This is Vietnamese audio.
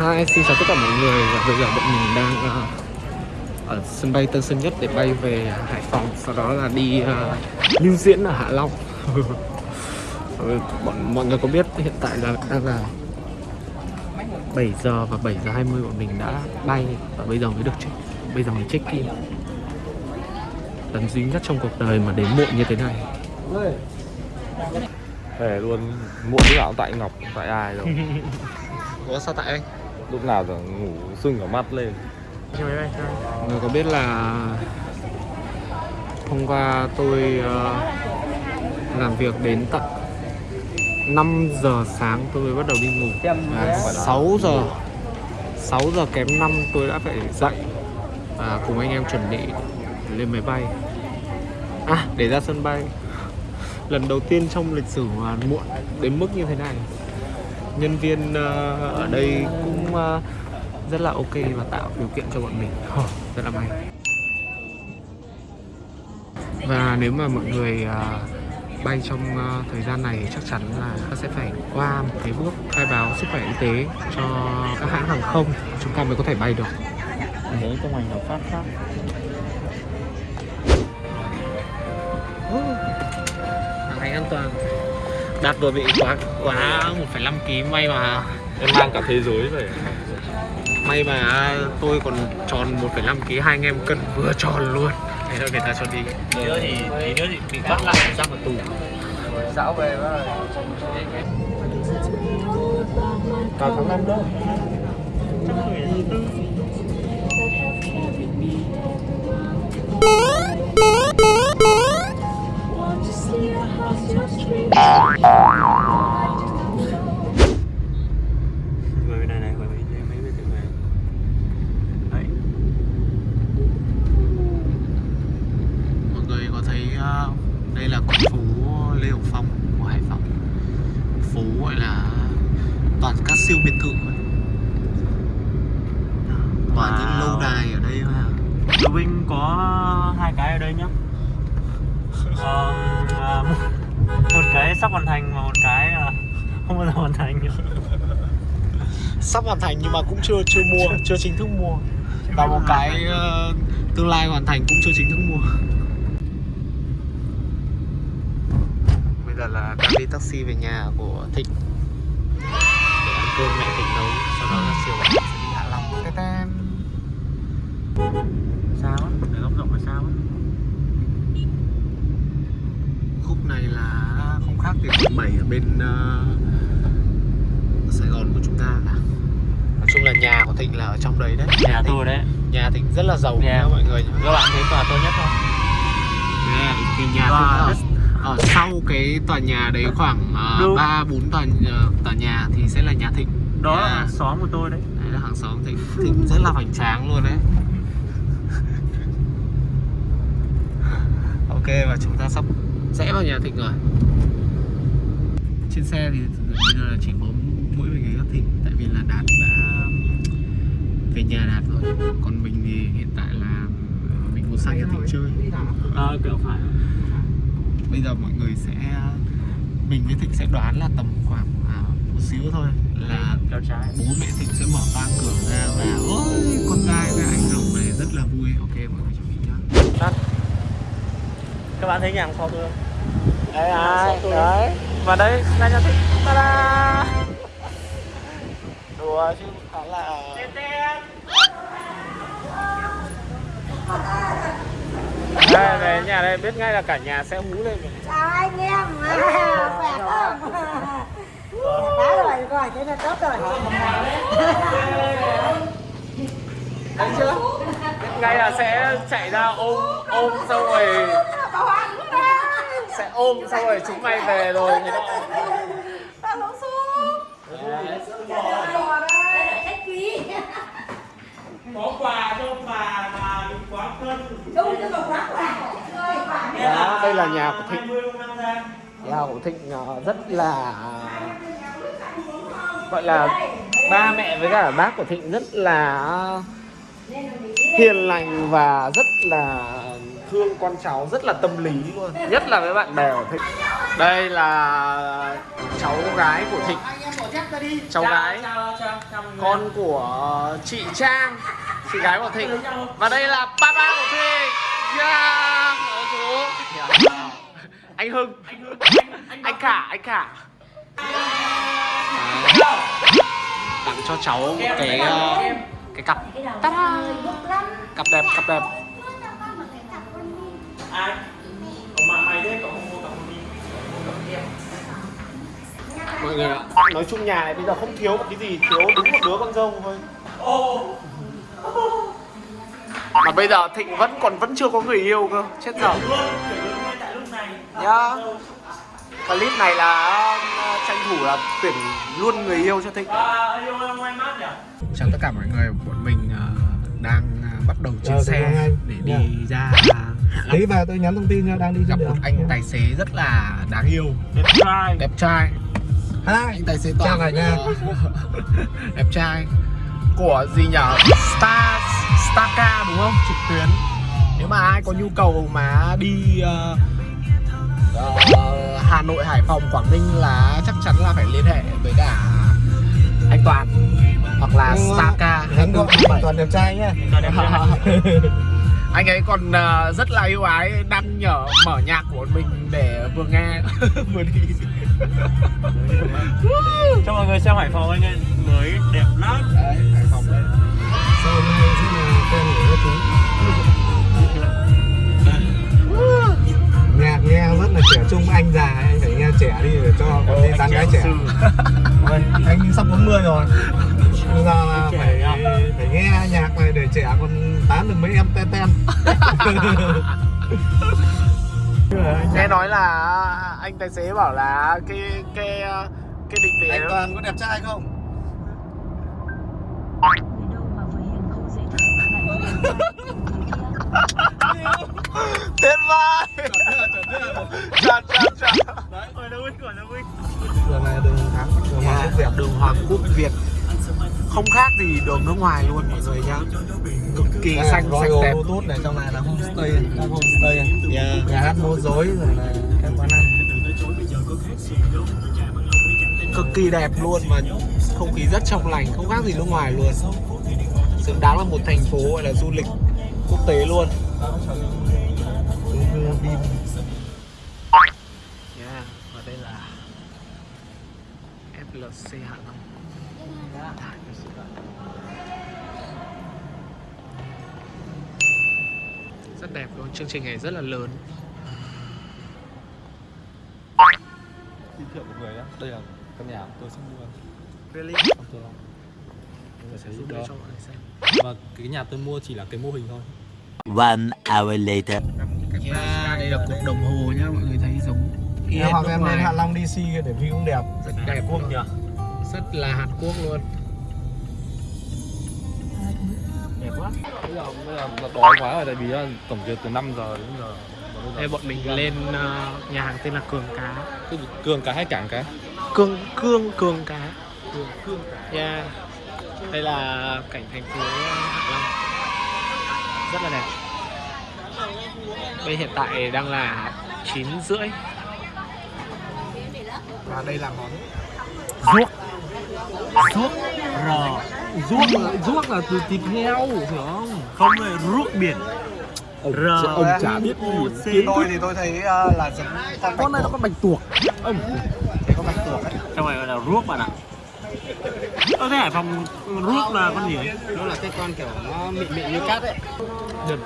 Hi, xin chào tất cả mọi người. Và bây giờ bọn mình đang ờ, ở sân bay Tân Sơn Nhất để bay về Hải Phòng sau đó là đi ờ, lưu diễn ở Hạ Long. Ừ, bọn mọi người có biết hiện tại là đang là 7 giờ và 7 giờ 20 bọn mình đã bay và bây giờ mới được check bây giờ mới check in. Lần duy nhất trong cuộc đời mà đến muộn như thế này. Thề luôn muộn lúc nào cũng tại Ngọc tại ai đâu. Ủa sao tại anh? Lúc nào tưởng ngủ sưng cả mắt lên. Mọi người có biết là hôm qua tôi ờ, làm việc đến tận 5 giờ sáng tôi mới bắt đầu đi ngủ. Và 6 giờ 6 giờ kém 5 tôi đã phải dậy. Và cùng anh em chuẩn bị lên máy bay. À để ra sân bay. Lần đầu tiên trong lịch sử mà muộn đến mức như thế này nhân viên ờ, ở đây cũng ờ, rất là ok và tạo điều kiện cho bọn mình. Rất là may. Và nếu mà mọi người ờ, bay trong thời gian này chắc chắn là sẽ phải qua một cái bước khai báo sức khỏe y tế cho các hãng hàng không. Chúng ta mới có thể bay được. Đấy trong ảnh nó phát phát hàng hành an toàn đạt vừa bị quá quá 1,5 kg may mà Em mang cả thế giới về. May mà tôi còn tròn 1,5 kg hai anh em cân vừa tròn luôn. Thế thôi người ta cho đi. Tí nữa thì tí nữa thì bị bắt lại ra vào tù. Dạo về rồi. Vào tháng 5 đâu đây là con phố Lê Hồng Phong của Hải Phòng. Phố gọi là toàn các siêu biệt thự toàn những Wow. lâu đài ở đây mà Lưu Vinh có hai cái ở đây nhá. Ờ, à, một, một cái sắp hoàn thành và một cái à, không bao giờ hoàn thành. Sắp hoàn thành nhưng mà cũng chưa chưa mua chưa chính thức mua. Và một cái ờ, tương lai hoàn thành cũng chưa chính thức mua giờ là đang đi taxi về nhà của Thịnh. Để ăn cơm mẹ Thịnh nấu sau đó là chiều sẽ đi Hạ Long. Tê tên. sao á để góc rộng là sao á khúc này là không khác gì quận 7 ở bên ờ, Sài Gòn của chúng ta. Cả nói chung là nhà của Thịnh là ở trong đấy đấy. Nhà Thịnh tôi đấy. nhà Thịnh rất là giàu Nhà. nha mọi người nhá. Các bạn thấy tòa tôi nhất không? Nè, thì nhà Tòa Thịnh rất- ở sau cái tòa nhà đấy khoảng Đúng. ba bốn tòa ờ, tòa nhà thì sẽ là nhà Thịnh. Đó Nhà- là xóm của tôi đấy. Đấy là hàng xóm Thịnh. Thịnh rất là hoành tráng luôn đấy. Ok và chúng ta sắp rẽ vào nhà Thịnh rồi. Trên xe thì bây giờ là chỉ có mỗi mình người Thịnh tại vì là Đạt đã về nhà Đạt rồi. Còn mình thì hiện tại là mình muốn sang nhà Thịnh chơi. À, kiểu phải bây giờ mọi người sẽ mình với Thịnh sẽ đoán là tầm khoảng à, một xíu thôi là kéo trái bố mẹ Thịnh sẽ mở toang cửa ra và ôi con trai với anh rồng này rất là vui. Ok mọi người chuẩn bị nhá. Các bạn thấy nhà hàng sau tôi không? Đấy ai đấy. Và đây là nhà thích ta-da! Đùa chứ khá là đây về nhà đây biết ngay là cả nhà sẽ hú lên chào anh em. Khỏe không khá rồi rồi thế là tốt rồi thấy chưa? Biết ngay là sẽ chạy ra ôm ôm xong rồi sẽ ôm xong rồi chúng mày về rồi thế đó tao lỗ xuống bò đây khách quý có quà cho bà mà đừng quá cân đúng chứ còn quá quà rồi quà này Đó, đây là nhà của Thịnh. Nhà của Thịnh ờ, rất là, gọi là ba mẹ với cả bác của Thịnh rất là hiền lành và rất là thương con cháu, rất là tâm lý luôn, nhất là với bạn bè của thịnh. Đây là cháu gái của thịnh. Cháu gái, con của chị trang, chị gái của thịnh. Và đây là papa của thịnh. Yeah ở số anh hưng. Anh cả anh cả tặng cho cháu một cái ờ, cái cặp. Ta-da! cặp đẹp cặp đẹp. Ai? Mà mày mua cặp mọi người ạ nói chung nhà này bây giờ không thiếu một cái gì thiếu đúng một đứa con dâu thôi. Mà bây giờ thịnh vẫn còn vẫn chưa có người yêu cơ chết dở nhá. Clip này là ờ, tranh thủ là tuyển luôn người yêu cho thịnh. Yêu em ngoài mát nhỉ? Chào tất cả mọi người bọn mình ờ, đang ờ, bắt đầu trên Ờ, xe chào để đi Dạ. ra. Tí về tôi nhắn thông tin cho đang đi gặp một anh tài xế rất là đáng yêu. Đẹp trai. Đẹp trai. Hai. anh tài xế Chào toàn cả nhà. đẹp trai. Của gì nhở? Star Starca đúng không? Trực tuyến. Nếu mà ai có nhu cầu mà đi ờ, ờ, Hà Nội Hải Phòng Quảng Ninh là chắc chắn là phải liên hệ với cả anh Toàn hoặc là Starca Hắn gọi anh toàn đẹp trai nhá. Toàn đẹp trai. anh ấy còn ờ, rất là yêu ái đăng nhở mở nhạc của mình để vừa nghe vừa đi. Cho mọi người xem hải phòng anh ấy mới đẹp lắm. Đấy Hải Phòng đấy Anh sắp 40 rồi. Bây giờ là phải nhá. phải nghe nhạc này để trẻ còn tán được mấy em ten ten. nghe nói là anh tài xế bảo là cái cái cái định vị Anh Toàn có đẹp trai không? vừa tuyệt vời chào chào chào Ôi, Vinh, gọi đâu Vinh. Đường này đường thắng, đường Hoàng Quốc Việt. đường Hoàng Quốc Việt. Không khác gì đường nước ngoài luôn mọi người nhá. Cực kỳ À, xanh sạch đẹp. Bluetooth này trong này là homestay, là homestay. Nhà hát múa rối rồi là các quán ăn. cực kỳ đẹp luôn mà không khí rất trong lành không khác gì nước ngoài luôn. Xứng đáng là một thành phố gọi là du lịch quốc tế luôn yeah, và đây là FLC Hạ Long. Rất đẹp luôn. Chương trình này rất là lớn. Giới thiệu một người nhá đây là căn nhà. của tôi sắp mua really không tôi sẽ giúp cho mọi người xem và cái nhà tôi mua chỉ là cái mô hình thôi One hour later. yeah, đây là cục đồng hồ nhá mọi người thấy giống. Y Nhà hệt hoặc em lên Hạ Long DC để view cũng đẹp. rất đẹp Quốc nhỉ rất là Hàn Quốc luôn. Đẹp quá. Bây giờ bây giờ là đói quá rồi tại vì là tổng duyệt từ 5 giờ đến giờ. Đây bọn mình lên ờ, nhà hàng tên là Cường Cá. Cường cá hay cảng cá? Cương Cương Cường Cá. Cường cương cá. Yeah. đây là cảnh thành phố Hạ Long. Rất là đẹp. Bây hiện tại đang là 9 rưỡi. Và đây là món ruốc ruốc rò. Ruốc là, ruốc là từ thịt heo hiểu không? Không phải ruốc biển. R ông chả biết gì. Tôi thì tôi thấy ờ, là giống con con này nó con bạch tuộc. Ông. Thấy con bạch tuộc ấy. Trong này là ruốc bạn ạ. Ơ thế Hải Phòng ruốc là con gì? Ấy? nó là cái con kiểu nó mịn mịn như cát ấy. Đừng